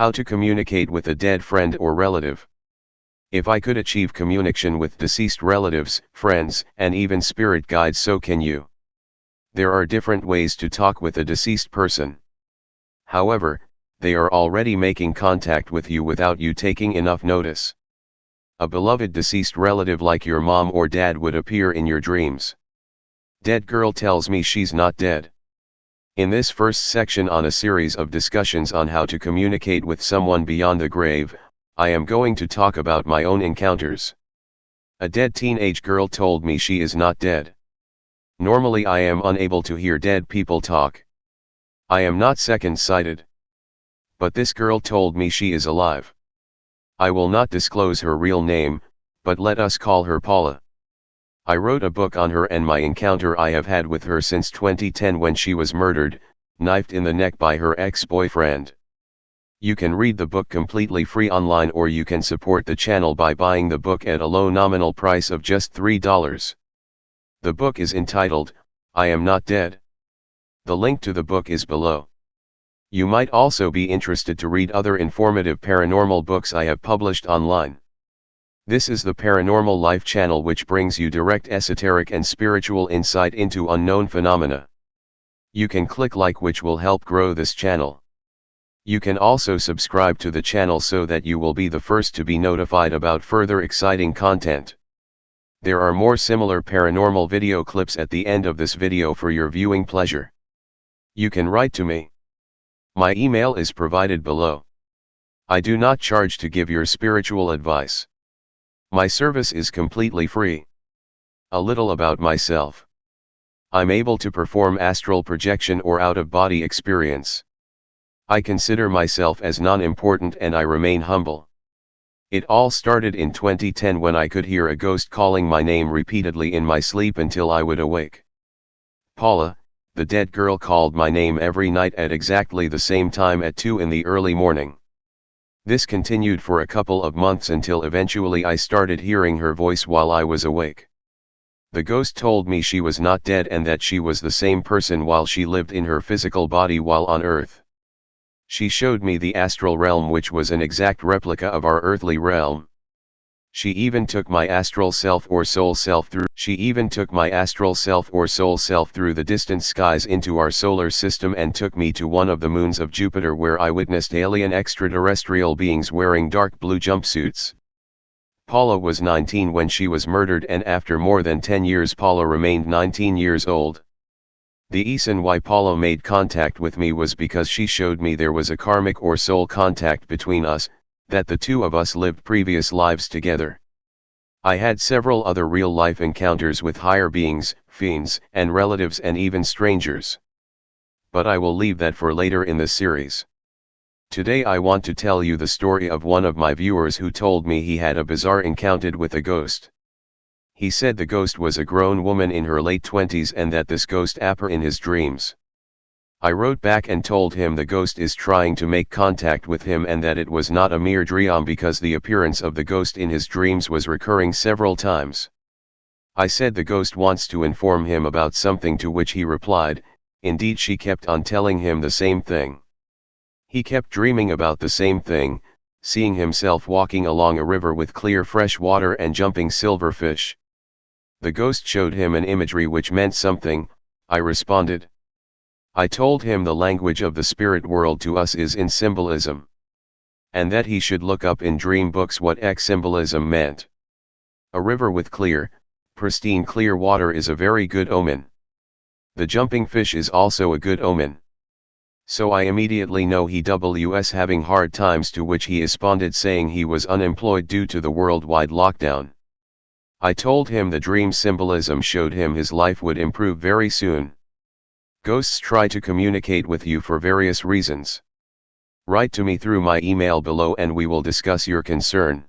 How to communicate with a dead friend or relative. If I could achieve communication with deceased relatives, friends, and even spirit guides so can you. There are different ways to talk with a deceased person. However, they are already making contact with you without you taking enough notice. A beloved deceased relative like your mom or dad would appear in your dreams. Dead girl tells me she's not dead. In this first section on a series of discussions on how to communicate with someone beyond the grave, I am going to talk about my own encounters. A dead teenage girl told me she is not dead. Normally I am unable to hear dead people talk. I am not second-sighted. But this girl told me she is alive. I will not disclose her real name, but let us call her Paula. I wrote a book on her and my encounter I have had with her since 2010 when she was murdered, knifed in the neck by her ex-boyfriend. You can read the book completely free online or you can support the channel by buying the book at a low nominal price of just $3. The book is entitled, I Am Not Dead. The link to the book is below. You might also be interested to read other informative paranormal books I have published online. This is the Paranormal Life channel which brings you direct esoteric and spiritual insight into unknown phenomena. You can click like which will help grow this channel. You can also subscribe to the channel so that you will be the first to be notified about further exciting content. There are more similar paranormal video clips at the end of this video for your viewing pleasure. You can write to me. My email is provided below. I do not charge to give your spiritual advice. My service is completely free. A little about myself. I'm able to perform astral projection or out-of-body experience. I consider myself as non-important and I remain humble. It all started in 2010 when I could hear a ghost calling my name repeatedly in my sleep until I would awake. Paula, the dead girl called my name every night at exactly the same time at 2 in the early morning. This continued for a couple of months until eventually I started hearing her voice while I was awake. The ghost told me she was not dead and that she was the same person while she lived in her physical body while on earth. She showed me the astral realm which was an exact replica of our earthly realm. She even took my astral self or soul self through She even took my astral self or soul self through the distant skies into our solar system and took me to one of the moons of Jupiter where I witnessed alien extraterrestrial beings wearing dark blue jumpsuits. Paula was 19 when she was murdered and after more than 10 years Paula remained 19 years old. The reason why Paula made contact with me was because she showed me there was a karmic or soul contact between us, that the two of us lived previous lives together. I had several other real-life encounters with higher beings, fiends, and relatives and even strangers. But I will leave that for later in the series. Today I want to tell you the story of one of my viewers who told me he had a bizarre encounter with a ghost. He said the ghost was a grown woman in her late twenties and that this ghost appeared in his dreams. I wrote back and told him the ghost is trying to make contact with him and that it was not a mere dream because the appearance of the ghost in his dreams was recurring several times. I said the ghost wants to inform him about something to which he replied, indeed she kept on telling him the same thing. He kept dreaming about the same thing, seeing himself walking along a river with clear fresh water and jumping silverfish. The ghost showed him an imagery which meant something, I responded. I told him the language of the spirit world to us is in symbolism. And that he should look up in dream books what X symbolism meant. A river with clear, pristine clear water is a very good omen. The jumping fish is also a good omen. So I immediately know he was having hard times to which he responded saying he was unemployed due to the worldwide lockdown. I told him the dream symbolism showed him his life would improve very soon. Ghosts try to communicate with you for various reasons. Write to me through my email below and we will discuss your concern.